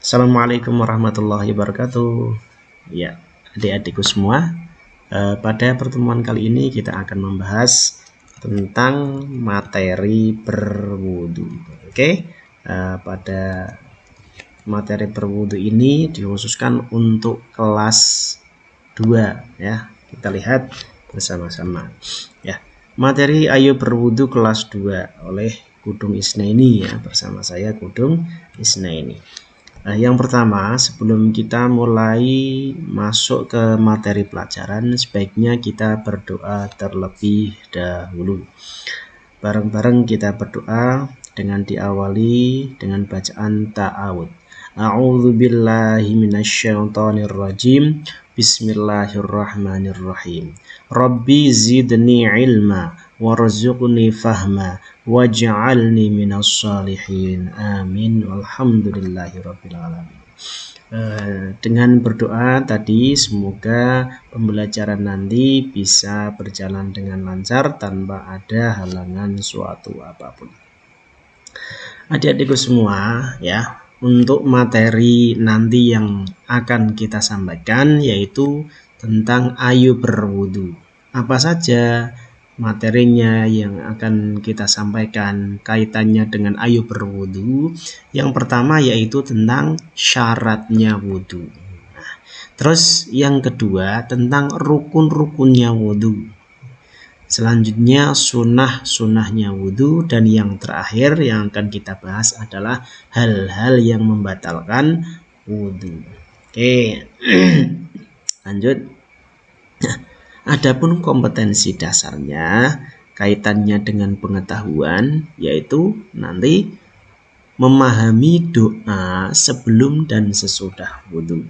Assalamualaikum warahmatullahi wabarakatuh. Ya adik-adikku semua eh, Pada pertemuan kali ini kita akan membahas Tentang materi berwudu Oke? Eh, Pada materi berwudu ini dikhususkan untuk kelas 2 ya. Kita lihat bersama-sama. Ya Materi ayo berwudu kelas 2 oleh Kudung Isnaini ya bersama saya Kudung Isnaini Nah, yang pertama, sebelum kita mulai masuk ke materi pelajaran, sebaiknya kita berdoa terlebih dahulu. Bareng-bareng kita berdoa dengan diawali dengan bacaan ta'awud. A'udzu billahi minasyaitonir rajim. Bismillahirrahmanirrahim. Rabbi zidni ilma warzuqni fahma waj'alni minas salihin. Amin. Walhamdulillahirabbil alamin. Uh, dengan berdoa tadi semoga pembelajaran nanti bisa berjalan dengan lancar tanpa ada halangan suatu apa pun. Adik-adikku semua ya untuk materi nanti yang akan kita sampaikan yaitu tentang ayu berwudu apa saja materinya yang akan kita sampaikan kaitannya dengan ayo berwudu yang pertama yaitu tentang syaratnya wudu. Nah, terus yang kedua tentang rukun-rukunnya wudu selanjutnya sunnah-sunnahnya wudu dan yang terakhir yang akan kita bahas adalah hal-hal yang membatalkan wudu oke lanjut Adapun kompetensi dasarnya kaitannya dengan pengetahuan yaitu nanti memahami doa sebelum dan sesudah wudhu.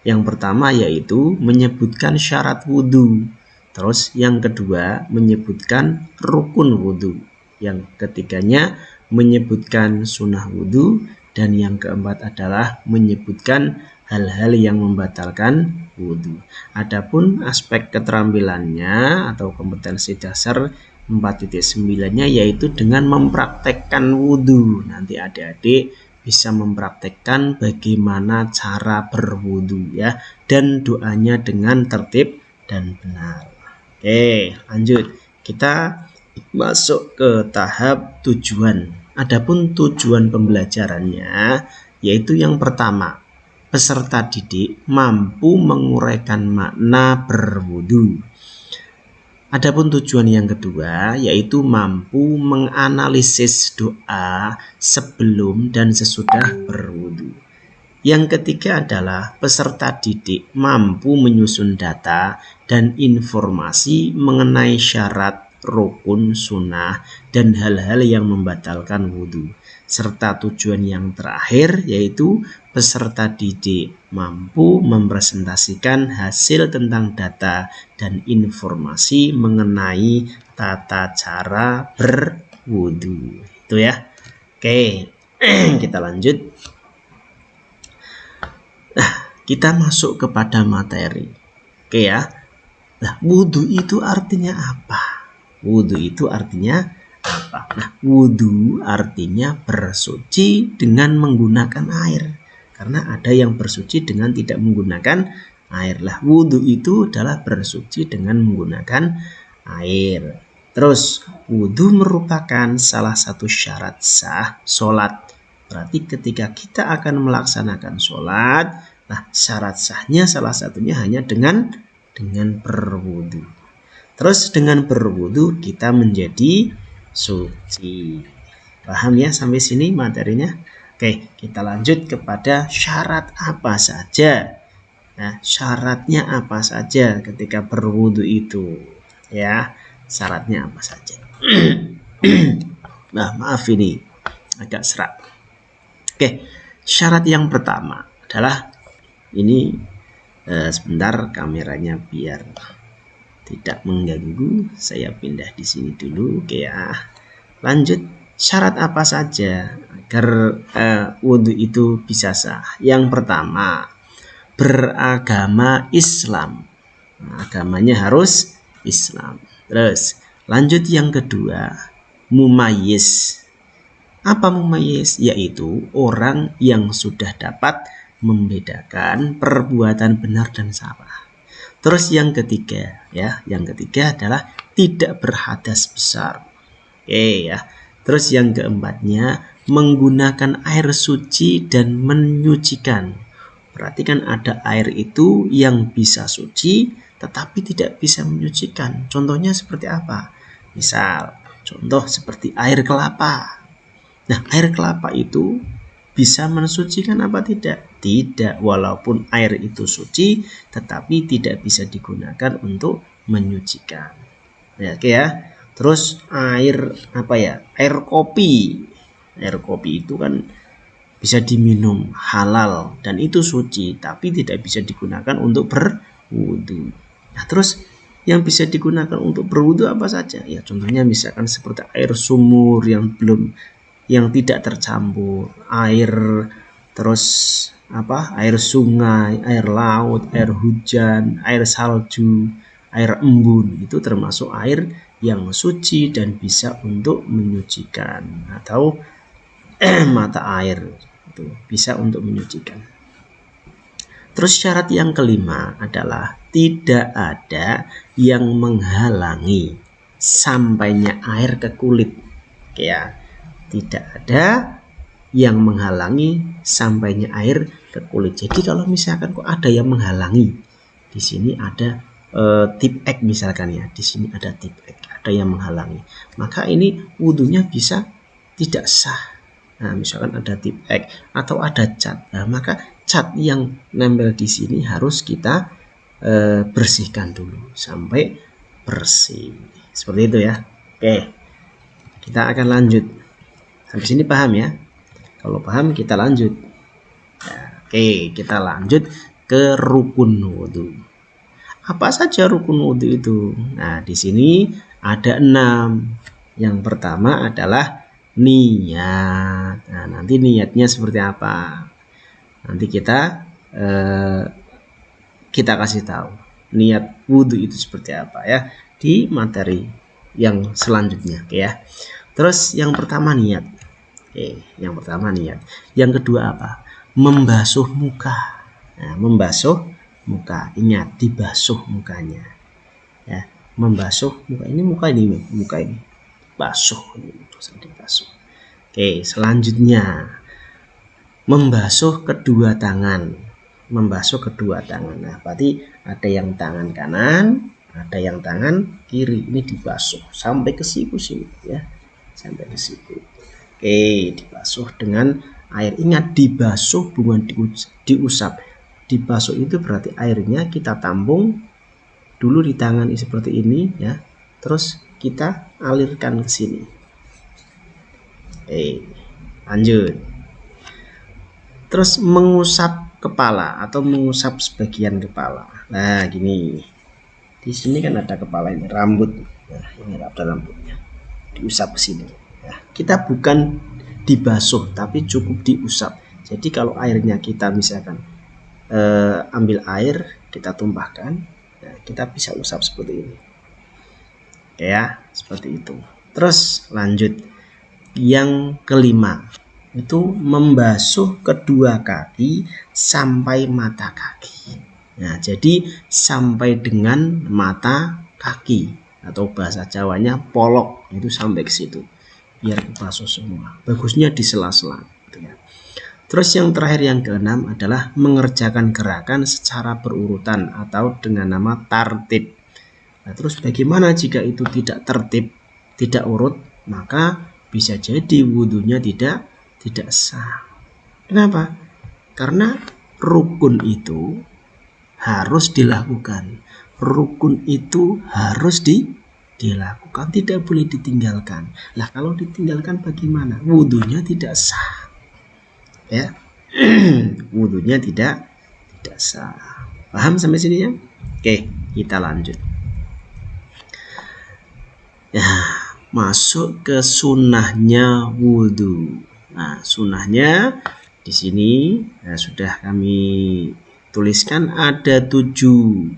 Yang pertama yaitu menyebutkan syarat wudhu. Terus yang kedua menyebutkan rukun wudhu. Yang ketiganya menyebutkan sunnah wudhu. Dan yang keempat adalah menyebutkan hal-hal yang membatalkan wudhu. Adapun aspek keterampilannya atau kompetensi dasar 4.9-nya yaitu dengan mempraktekkan wudhu. Nanti adik-adik bisa mempraktekkan bagaimana cara berwudhu ya dan doanya dengan tertib dan benar. Oke, lanjut. Kita masuk ke tahap tujuan. Adapun tujuan pembelajarannya yaitu yang pertama peserta didik mampu menguraikan makna berwudu. Adapun tujuan yang kedua yaitu mampu menganalisis doa sebelum dan sesudah berwudu. Yang ketiga adalah peserta didik mampu menyusun data dan informasi mengenai syarat, rukun, sunnah, dan hal-hal yang membatalkan wudhu serta tujuan yang terakhir yaitu peserta didik mampu mempresentasikan hasil tentang data dan informasi mengenai tata cara berwudu. Itu ya. Oke kita lanjut nah kita masuk kepada materi oke ya nah wudhu itu artinya apa wudhu itu artinya apa? Nah, wudhu artinya bersuci dengan menggunakan air. Karena ada yang bersuci dengan tidak menggunakan air. Lah, wudhu itu adalah bersuci dengan menggunakan air. Terus, wudhu merupakan salah satu syarat sah sholat. Berarti ketika kita akan melaksanakan sholat, nah syarat sahnya salah satunya hanya dengan dengan berwudhu. Terus dengan berwudhu kita menjadi suci. Paham ya sampai sini materinya? Oke, kita lanjut kepada syarat apa saja. Nah, syaratnya apa saja ketika berwudu itu? Ya, syaratnya apa saja? nah, maaf ini agak serak. Oke, syarat yang pertama adalah ini eh, sebentar kameranya biar tidak mengganggu. Saya pindah di sini dulu. Oke ya lanjut. Syarat apa saja agar uh, wudhu itu bisa sah? Yang pertama beragama Islam. Nah, agamanya harus Islam. Terus Lanjut yang kedua, mumayis. Apa mumayis? Yaitu orang yang sudah dapat membedakan perbuatan benar dan salah. Terus yang ketiga, ya, yang ketiga adalah tidak berhadas besar. Oke ya. Terus yang keempatnya menggunakan air suci dan menyucikan. Perhatikan ada air itu yang bisa suci tetapi tidak bisa menyucikan. Contohnya seperti apa? Misal, contoh seperti air kelapa. Nah, air kelapa itu bisa mensucikan apa tidak? Tidak, walaupun air itu suci, tetapi tidak bisa digunakan untuk menyucikan. Ya, oke ya. Terus air apa ya? Air kopi. Air kopi itu kan bisa diminum halal dan itu suci, tapi tidak bisa digunakan untuk berwudu. Nah, terus yang bisa digunakan untuk berwudu apa saja? Ya, contohnya misalkan seperti air sumur yang belum yang tidak tercampur, air terus apa? air sungai, air laut, air hujan, air salju, air embun itu termasuk air yang suci dan bisa untuk menyucikan atau mata air itu bisa untuk menyucikan. Terus syarat yang kelima adalah tidak ada yang menghalangi sampainya air ke kulit. Ya, tidak ada yang menghalangi sampainya air ke kulit. Jadi kalau misalkan kok ada yang menghalangi, di sini ada e, tip X misalkan ya, di sini ada tip X, ada yang menghalangi. Maka ini wudhunya bisa tidak sah. Nah, misalkan ada tip X atau ada cat, nah, maka cat yang nempel di sini harus kita e, bersihkan dulu sampai bersih seperti itu ya oke kita akan lanjut sampai sini paham ya? Kalau paham kita lanjut. Ya, oke kita lanjut ke rukun wudhu apa saja rukun wudhu itu? Nah di sini ada enam. Yang pertama adalah niat. Nah nanti niatnya seperti apa? Nanti kita eh, kita kasih tahu niat wudhu itu seperti apa ya di materi yang selanjutnya ya. Terus yang pertama niat oke yang pertama niat yang kedua apa? Membasuh muka. Nah, membasuh muka. Ingat dibasuh mukanya. Ya membasuh muka. Ini muka ini muka ini. Basuh ini oke selanjutnya. Membasuh kedua tangan. Membasuh kedua tangan. Nah, berarti ada yang tangan kanan, ada yang tangan kiri. Ini dibasuh. Sampai ke siku sini ya. Sampai ke siku. Oke, dibasuh dengan air. Ingat dibasuh bukan diusap. Dibasuh itu berarti airnya kita tampung dulu di tangan seperti ini ya. Terus kita alirkan ke sini. Oke, lanjut. Terus mengusap kepala atau mengusap sebagian kepala. Nah, gini. Di sini kan ada kepala ini, rambut. Nah, ini ada rambutnya. Diusap ke sini. Kita bukan dibasuh, tapi cukup diusap. Jadi kalau airnya kita misalkan eh, ambil air, kita tumpahkan, nah, kita bisa usap seperti ini. Ya, seperti itu. Terus lanjut yang kelima itu membasuh kedua kaki sampai mata kaki. Nah, jadi sampai dengan mata kaki atau bahasa Jawanya polok itu sampai ke situ biar kebasuh semua. Bagusnya di sela-sela. Gitu ya. Terus yang terakhir yang keenam adalah mengerjakan gerakan secara berurutan atau dengan nama tartib. Nah, terus bagaimana jika itu tidak tertib, tidak urut, maka bisa jadi wudhunya tidak tidak sah. Kenapa? Karena rukun itu harus dilakukan. Rukun itu harus di, dilakukan, tidak boleh ditinggalkan. Lah kalau ditinggalkan bagaimana? Wudhunya tidak sah. Ya, wudhunya tidak tidak sah. Paham sampai sini ya? Oke, kita lanjut. Ya, masuk ke sunnahnya wudhu. Nah, sunnahnya di sini nah, sudah kami tuliskan ada tujuh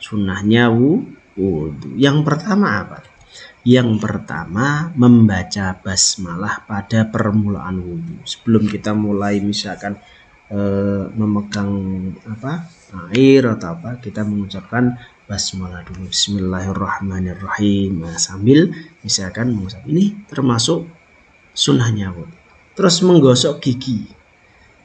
sunnahnya wudhu. Yang pertama apa? Yang pertama, membaca basmalah pada permulaan wudhu. Sebelum kita mulai misalkan e, memegang apa air atau apa, kita mengucapkan basmalah dulu. Bismillahirrahmanirrahim. Nah, sambil misalkan mengucap ini termasuk sunnahnya wudhu. Terus menggosok gigi.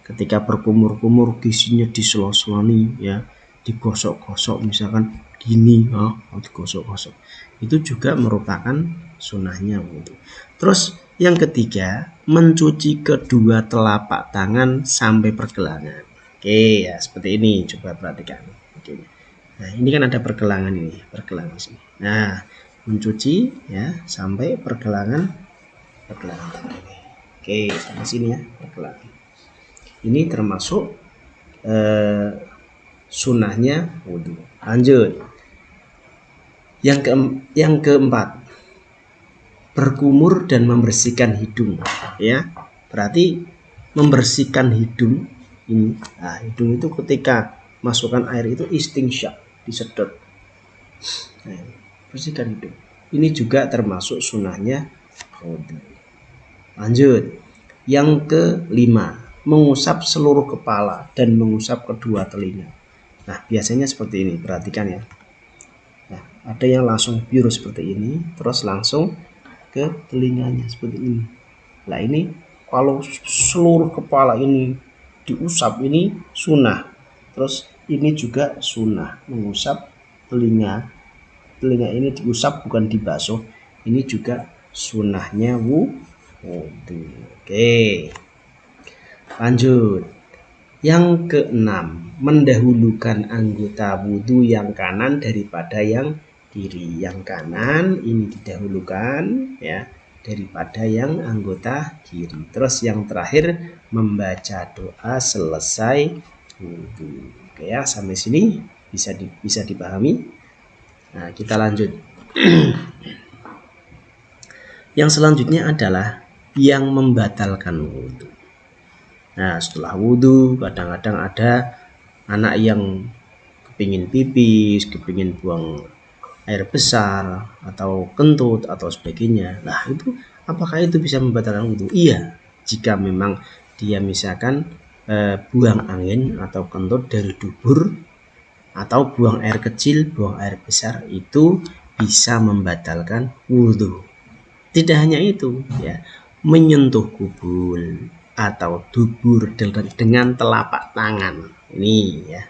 Ketika berkumur-kumur giginya diselo-seloni ya, digosok-gosok misalkan gini, oh, digosok-gosok itu juga merupakan sunnahnya wudhu. Terus yang ketiga, mencuci kedua telapak tangan sampai pergelangan. Oke, ya seperti ini. Coba perhatikan. Oke. Nah, ini kan ada pergelangan ini, pergelangan sini. Nah, mencuci ya sampai pergelangan pergelangan. Oke, sampai sini ya pergelangan. Ini termasuk eh, sunnahnya wudhu. Lanjut. Yang ke yang keempat, berkumur dan membersihkan hidung. Ya, berarti membersihkan hidung ini. Nah, hidung itu ketika masukkan air itu istingsyak, disedot. Nah, bersihkan hidung. Ini juga termasuk sunahnya Lanjut. Yang kelima, mengusap seluruh kepala dan mengusap kedua telinga. Nah, biasanya seperti ini. Perhatikan ya. Ada yang langsung biru seperti ini terus langsung ke telinganya seperti ini. Nah ini kalau seluruh kepala ini diusap ini sunnah terus ini juga sunnah mengusap telinga. Telinga ini diusap bukan dibasuh ini juga sunnahnya wu. Oke. Lanjut yang keenam mendahulukan anggota wudhu yang kanan daripada yang kiri. Yang kanan ini didahulukan ya daripada yang anggota kiri. Terus yang terakhir membaca doa selesai wudhu. Oke ya sampai sini bisa di, bisa dipahami? Nah kita lanjut. Yang selanjutnya adalah yang membatalkan wudhu nah setelah wudhu kadang-kadang ada anak yang kepingin pipis kepingin buang air besar atau kentut atau sebagainya. Nah, itu apakah itu bisa membatalkan wudhu? Iya, jika memang dia misalkan e, buang angin atau kentut dari dubur atau buang air kecil, buang air besar itu bisa membatalkan wudhu. Tidak hanya itu, ya, menyentuh kubul atau dubur dengan telapak tangan. Ini ya,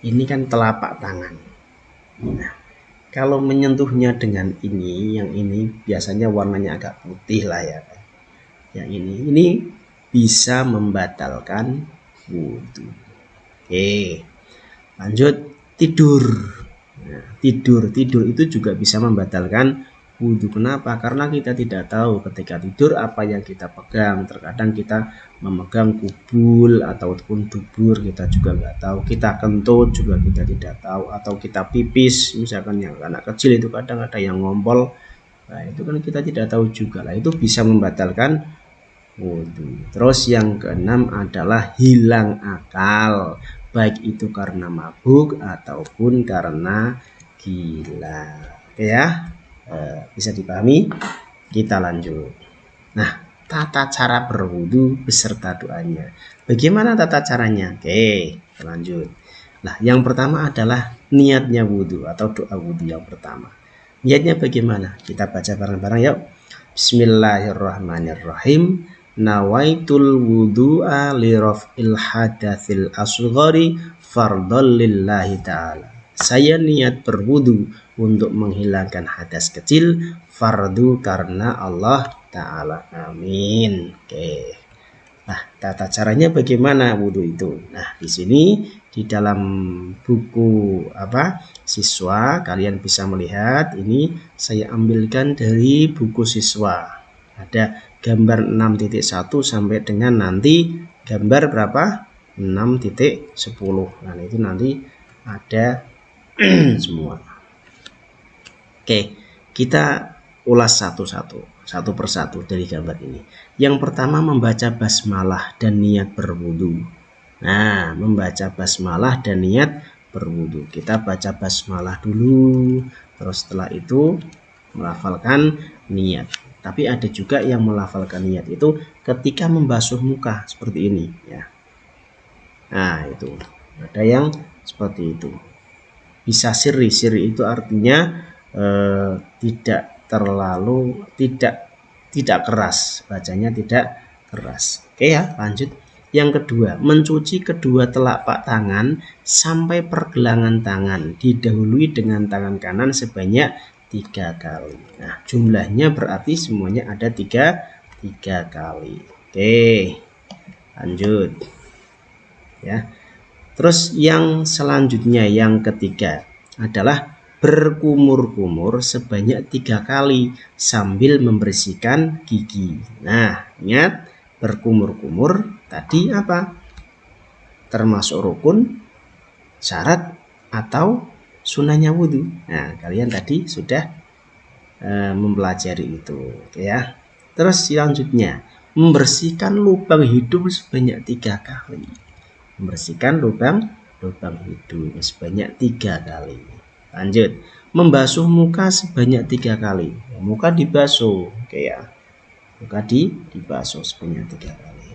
ini kan telapak tangan. Nah, kalau menyentuhnya dengan ini yang ini biasanya warnanya agak putih lah ya. Yang ini ini bisa membatalkan wudhu. Oke lanjut. Tidur. Nah, tidur. Tidur itu juga bisa membatalkan wudhu. Kenapa? Karena kita tidak tahu ketika tidur apa yang kita pegang. Terkadang kita memegang kubul ataupun dubur kita juga nggak tahu. Kita kentut juga kita tidak tahu. Atau kita pipis, misalkan yang anak kecil itu kadang ada yang ngompol. Nah itu kan kita tidak tahu juga lah. Itu bisa membatalkan wudhu. Terus yang keenam adalah hilang akal. Baik itu karena mabuk ataupun karena gila. Oke ya. Eh, bisa dipahami? Kita lanjut. Nah tata cara berwudu beserta doanya. Bagaimana tata caranya? Oke lanjut. Nah yang pertama adalah niatnya wudhu atau doa wudhu yang pertama. Niatnya bagaimana? Kita baca bareng-bareng yuk. Bismillahirrahmanirrahim. Nawaitul wudu'a li raf'il hadatsil asghari fardhal lillahi ta'ala. Saya niat berwudu untuk menghilangkan hadas kecil fardu karena Allah Ta'ala. Amin. Oke. Nah, tata caranya bagaimana wudhu itu? Nah, di sini di dalam buku apa siswa kalian bisa melihat ini saya ambilkan dari buku siswa. Ada gambar 6.1 sampai dengan nanti gambar berapa? 6.10. Nah, itu nanti ada semua. Oke, kita ulas satu-satu, satu persatu dari gambar ini. Yang pertama membaca basmalah dan niat berwudu. Nah, membaca basmalah dan niat berwudu. Kita baca basmalah dulu, terus setelah itu melafalkan niat tapi ada juga yang melafalkan niat itu ketika membasuh muka seperti ini ya nah itu ada yang seperti itu bisa siri siri itu artinya eh, tidak terlalu tidak tidak keras bacanya tidak keras oke ya lanjut yang kedua, mencuci kedua telapak tangan sampai pergelangan tangan didahului dengan tangan kanan sebanyak tiga kali. Nah, jumlahnya berarti semuanya ada tiga, tiga kali. Oke, lanjut. Ya. Terus yang selanjutnya yang ketiga adalah berkumur-kumur sebanyak tiga kali sambil membersihkan gigi. Nah, ingat berkumur-kumur tadi apa? Termasuk rukun, syarat, atau sunahnya wudhu. Nah, kalian tadi sudah e, mempelajari itu, ya. Terus selanjutnya, membersihkan lubang hidung sebanyak tiga kali. Membersihkan lubang lubang hidung sebanyak tiga kali. Lanjut, membasuh muka sebanyak tiga kali. Muka dibasuh, oke ya. Maka di dibasuh sebanyak tiga kali.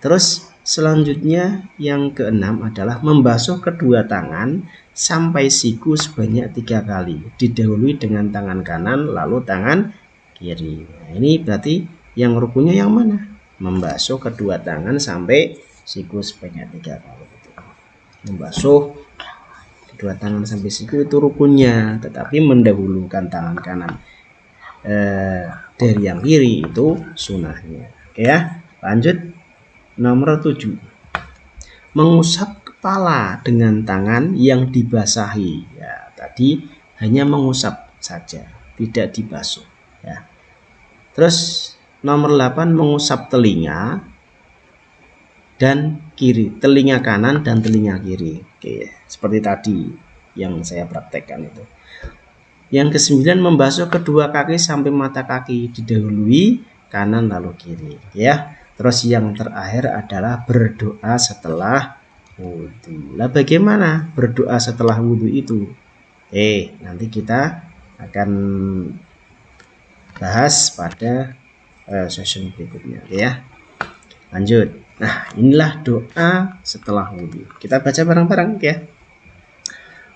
Terus selanjutnya yang keenam adalah membasuh kedua tangan sampai siku sebanyak tiga kali. Didahului dengan tangan kanan lalu tangan kiri. Nah, ini berarti yang rukunnya yang mana? Membasuh kedua tangan sampai siku sebanyak tiga kali. Membasuh kedua tangan sampai siku itu rukunnya tetapi mendahulukan tangan kanan. Eh, dari yang kiri itu sunahnya. Oke ya lanjut. Nomor 7 mengusap kepala dengan tangan yang dibasahi. Ya tadi hanya mengusap saja tidak dibasuh ya. Terus nomor 8 mengusap telinga dan kiri telinga kanan dan telinga kiri oke seperti tadi yang saya praktekkan itu yang kesembilan membasuh kedua kaki sampai mata kaki didahului kanan lalu kiri ya. Terus yang terakhir adalah berdoa setelah wudhu. Lah bagaimana berdoa setelah wudhu itu? Eh nanti kita akan bahas pada uh, session berikutnya ya. Lanjut. Nah inilah doa setelah wudhu. Kita baca bareng-bareng ya.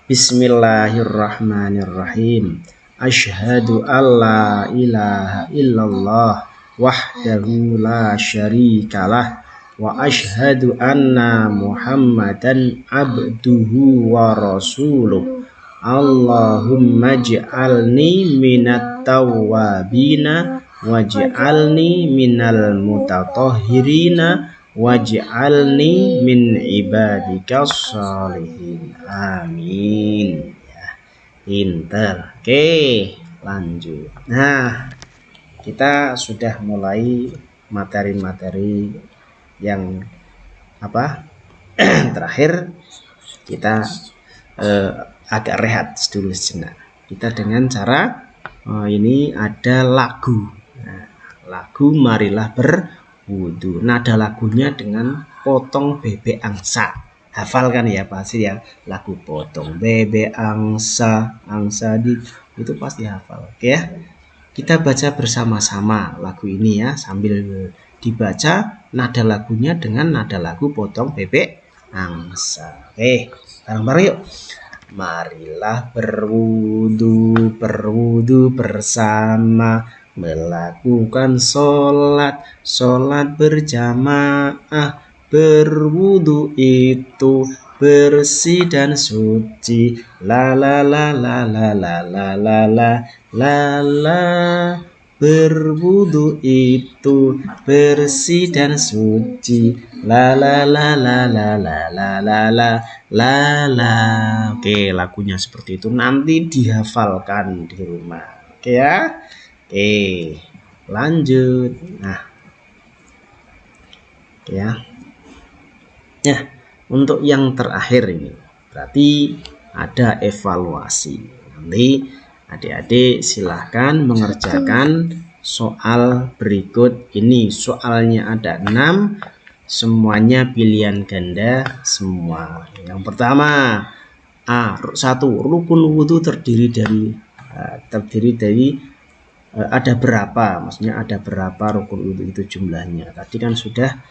Bismillahirrahmanirrahim. Ashhadu alla ilaha illallah wahdahu la syarikalah wa ashhadu anna Muhammadan abduhu wa rasuluh. Allahumma ij'alni minat tawwabina waj'alni minal mutatahhirina waj'alni min ibadika salihin amin. Ya. Pinter. Oke lanjut. Nah kita sudah mulai materi-materi yang apa terakhir kita eh, agak rehat dulu sejenak. Kita dengan cara oh, ini ada lagu. Nah, lagu marilah ber wudhu nada lagunya dengan potong bebek angsa. Hafal kan ya pasti ya? Lagu potong bebek angsa angsa di itu pasti hafal. Oke ya? Kita baca bersama-sama lagu ini ya sambil dibaca nada lagunya dengan nada lagu potong bebek angsa. Oke bareng-bareng yuk. Marilah berwudu berwudu bersama melakukan sholat sholat berjamaah berwudu itu bersih dan suci la la la la la la la la la la la berwudu itu bersih dan suci la la la la la la la la la la la oke lagunya seperti itu nanti dihafalkan di rumah oke ya Oke, lanjut. Nah, ya. Ya, untuk yang terakhir ini berarti ada evaluasi. Nanti adik-adik silahkan mengerjakan soal berikut ini. Soalnya ada 6, semuanya pilihan ganda semua. Yang pertama, A, satu rukun wudhu terdiri dari uh, terdiri dari ada berapa? Maksudnya ada berapa rukun wudhu itu jumlahnya? Tadi kan sudah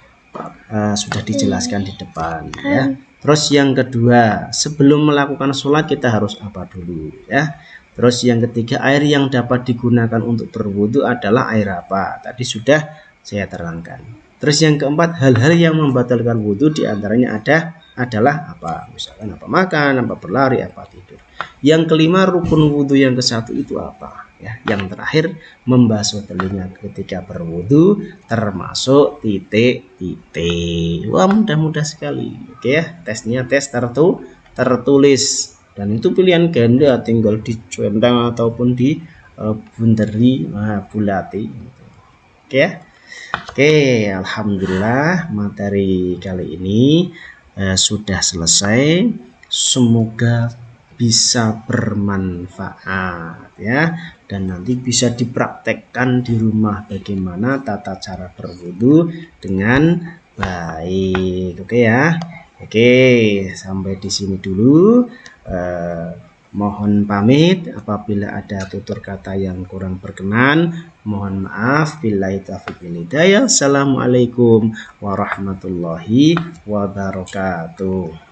uh, sudah dijelaskan di depan ya. Terus yang kedua sebelum melakukan sholat kita harus apa dulu ya? Terus yang ketiga air yang dapat digunakan untuk berwudhu adalah air apa? Tadi sudah saya terangkan. Terus yang keempat hal-hal yang membatalkan wudhu di antaranya ada adalah apa? Misalkan apa makan apa berlari apa tidur. Yang kelima rukun wudhu yang ke satu itu apa ya. Yang terakhir membasuh telinga ketika berwudhu termasuk titik titik. Wah mudah-mudah sekali. Oke ya tesnya tes tertu tertulis. Dan itu pilihan ganda tinggal dicuentang ataupun di uh, bunderi nah, bulati oke ya? Oke alhamdulillah materi kali ini eh, sudah selesai. Semoga bisa bermanfaat ya. Dan nanti bisa dipraktekkan di rumah bagaimana tata cara berwudu dengan baik. Oke ya. Oke sampai di sini dulu. Eh, mohon pamit. Apabila ada tutur kata yang kurang berkenan mohon maaf. Bila itu assalamualaikum warahmatullahi wabarakatuh